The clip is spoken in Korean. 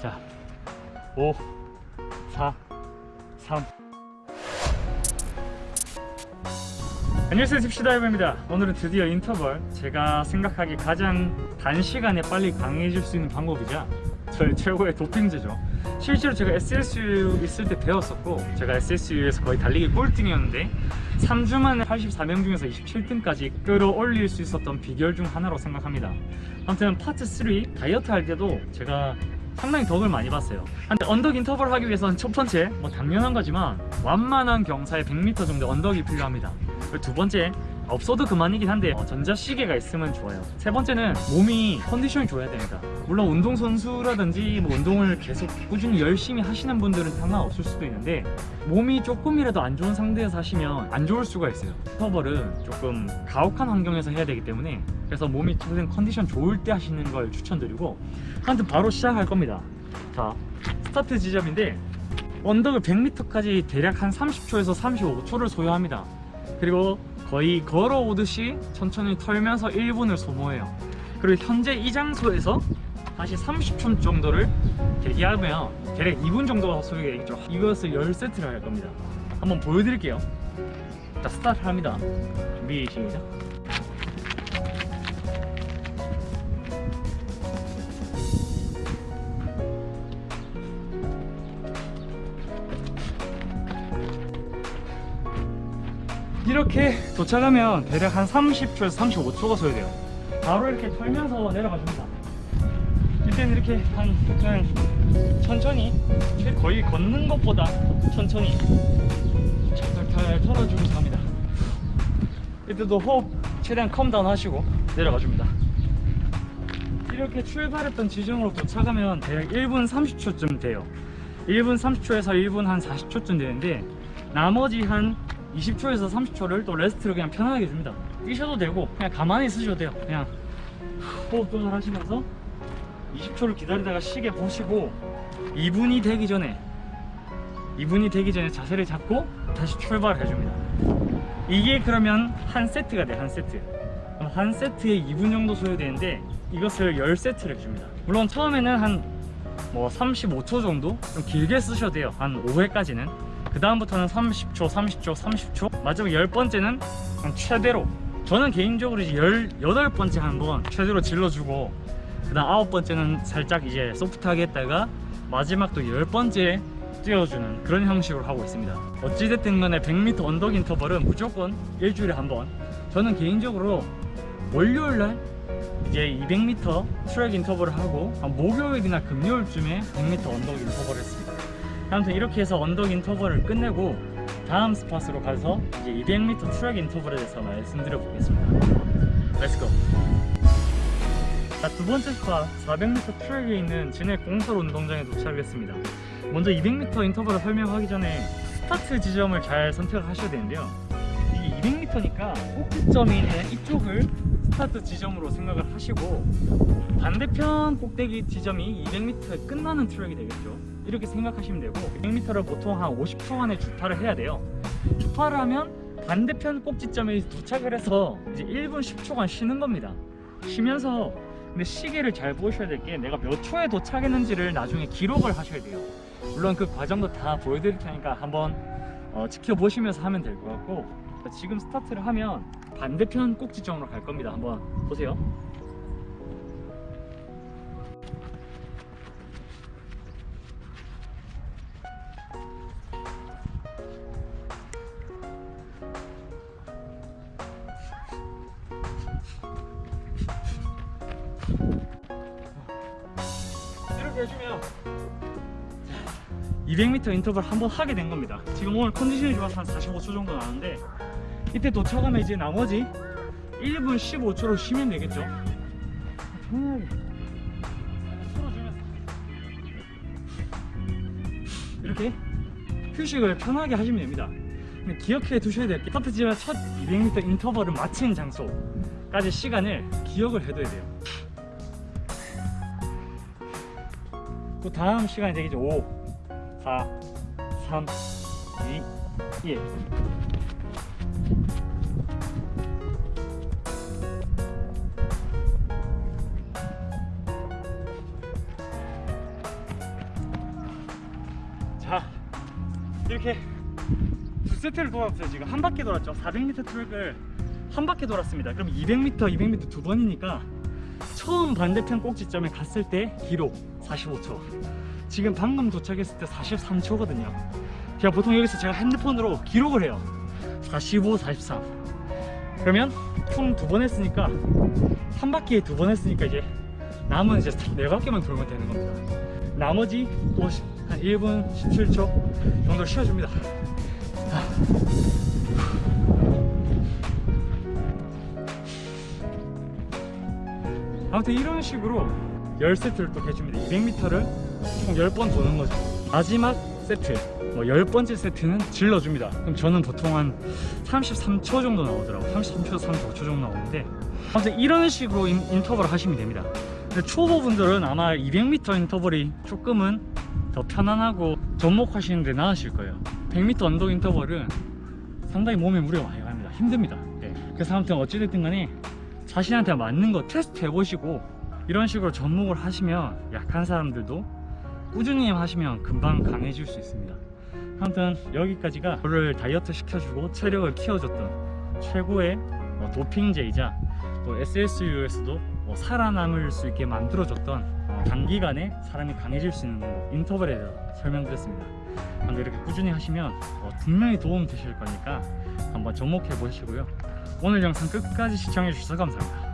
자, 5, 4, 3. 안녕하세요 tip시다이버입니다. 오늘은 드디어 인터벌. 제가 생각하기 가장 단시간에 빨리 강해질 수 있는 방법이자 저의 최고의 도핑제죠 실제로 제가 SSU 있을 때 배웠었고 제가 SSU에서 거의 달리기 꼴등이었는데 3주 만에 84명 중에서 27등까지 끌어올릴 수 있었던 비결 중 하나로 생각합니다. 아무튼 파트 3 다이어트 할 때도 제가 상당히 덕을 많이 봤어요. 근데 언덕 인터벌 하기 위해서는 첫 번째 뭐 당연한 거지만 완만한 경사에 100m 정도 언덕이 필요합니다. 그리고 두 번째 없어도 그만이긴 한데 어, 전자시계가 있으면 좋아요. 세 번째는 몸이 컨디션이 좋아야 됩니다. 물론 운동선수라든지 뭐 운동을 계속 꾸준히 열심히 하시는 분들은 상관없을 수도 있는데 몸이 조금이라도 안 좋은 상태에서 하시면 안 좋을 수가 있어요. 터벌은 조금 가혹한 환경에서 해야 되기 때문에 그래서 몸이 최대한 컨디션 좋을 때 하시는 걸 추천드리고 하여튼 바로 시작할 겁니다. 자 스타트 지점인데 언덕을 100m까지 대략 한 30초에서 35초를 소요합니다. 그리고 거의 걸어오듯이 천천히 털면서 1분을 소모해요. 그리고 현재 이 장소에서 다시 30초 정도를 대기하면 대략 2분 정도가 소요되겠죠. 이것을 10세트를 할 겁니다. 한번 보여드릴게요. 자 스타트 합니다. 준비 시작 이렇게 도착하면 대략 한 30초에서 35초가 소요돼요. 바로 이렇게 털면서 내려가줍니다. 이때는 이렇게 한 그냥 천천히 거의 걷는 것보다 천천히 잘 털어주면서 합니다. 이때도 호흡 최대한 calm down 하시고 내려가 줍니다. 이렇게 출발했던 지점으로 도착하면 대략 1분 30초쯤 돼요. 1분 30초에서 1분 한 40초쯤 되는데 나머지 한 20초에서 30초를 또 rest를 그냥 편하게 줍니다. 뛰셔도 되고 그냥 가만히 있으셔도 돼요. 그냥 호흡 조절하시면서 20초를 기다리다가 시계 보시고 2분이 되기 전에 2분이 되기 전에 자세를 잡고 다시 출발해 줍니다. 이게 그러면 한 세트가 돼한 세트. 한 세트에 2분 정도 소요되는데 이것을 10세트를 해줍니다. 물론 처음에는 한 뭐 35초 정도? 좀 길게 쓰셔도 돼요. 한 5회까지는 그 다음부터는 30초 30초 30초. 마지막 10번째는 최대로. 저는 개인적으로 이제 18번째 한번 최대로 질러주고 그 다음 9번째는 살짝 이제 소프트하게 했다가 마지막 또 10번째 뛰어주는 그런 형식으로 하고 있습니다. 어찌됐든 간에 100m 언덕 인터벌은 무조건 일주일에 한 번. 저는 개인적으로 월요일날 이제 200m 트랙 인터벌을 하고 목요일이나 금요일쯤에 100m 언덕 인터벌을 했습니다 아무튼 이렇게 해서 언덕 인터벌을 끝내고 다음 spot으로 가서 이제 200m 트랙 인터벌에 대해서 말씀드려 보겠습니다. Let's go 자, 두 번째 spot 400m 트랙에 있는 진해 공설 운동장에 도착했습니다. 먼저 200m 인터벌을 설명하기 전에 스타트 지점을 잘 선택을 하셔야 되는데요. 이게 200m니까 꼭지점이 있는 이쪽을 스타트 지점으로 생각을 하시고 반대편 꼭대기 지점이 200m 끝나는 트랙이 되겠죠 이렇게 생각하시면 되고 100m를 보통 한 50초 안에 주파를 해야 돼요. 주파를 하면 반대편 꼭지점에 도착을 해서 이제 1분 10초간 쉬는 겁니다. 쉬면서 근데 시계를 잘 보셔야 될 게 내가 몇 초에 도착했는지를 나중에 기록을 하셔야 돼요. 물론 그 과정도 다 보여드릴 테니까 한번 어, 지켜보시면서 하면 될 것 같고 지금 스타트를 하면 반대편 꼭지점으로 갈 겁니다. 한번 보세요 이렇게 해주면 200m 인터벌 한번 하게 된 겁니다. 지금 오늘 컨디션이 좋아서 한 45초 정도 나는데 이때 도착하면 이제 나머지 1분 15초로 쉬면 되겠죠? 편하게. 풀어주면서 이렇게 휴식을 편하게 하시면 됩니다. 기억해 두셔야 될게 스타트지만 첫 200m 인터벌을 마친 장소까지 시간을 기억을 해둬야 돼요 그 다음 시간이 되겠죠. 5 4 3 2 1 자, 이렇게 두 세트를 돌았어요. 지금 한 바퀴 돌았죠. 400m 트랙을 한 바퀴 돌았습니다. 그럼 200m 200m 두 번이니까 처음 반대편 꼭지점에 갔을 때 기록 45초. 지금 방금 도착했을 때 43초거든요. 제가 보통 여기서 제가 핸드폰으로 기록을 해요. 45, 43 그러면 총 두 번 했으니까 한 바퀴에 두 번 했으니까 이제 남은 이제 네 바퀴만 돌면 되는 겁니다. 나머지 50, 한 1분 17초 정도 쉬어줍니다 아무튼 이런 식으로 10세트를 또 해줍니다. 200m를 총 10번 도는 거죠. 마지막 세트 뭐 10번째 세트는 질러줍니다. 그럼 저는 보통 한 33초 정도 나오더라고 33초 35초 정도 나오는데 아무튼 이런 식으로 인, 인터벌을 하시면 됩니다. 근데 초보분들은 아마 200m 인터벌이 조금은 더 편안하고 접목하시는 데 나으실 거예요. 100m 언덕 인터벌은 상당히 몸에 무리가 많이 갑니다. 힘듭니다. 네. 그래서 아무튼 어찌됐든 간에 자신한테 맞는 거 테스트 해보시고 이런 식으로 접목을 하시면 약한 사람들도 꾸준히 하시면 금방 강해질 수 있습니다. 아무튼 여기까지가 저를 다이어트 시켜주고 체력을 키워줬던 최고의 뭐 도핑제이자 또 SSU에서도 뭐 살아남을 수 있게 만들어줬던 어, 단기간에 사람이 강해질 수 있는 뭐 인터벌에 대해서 설명드렸습니다. 이렇게 꾸준히 하시면 어, 분명히 도움 되실 거니까 한번 접목해 보시고요 오늘 영상 끝까지 시청해 주셔서 감사합니다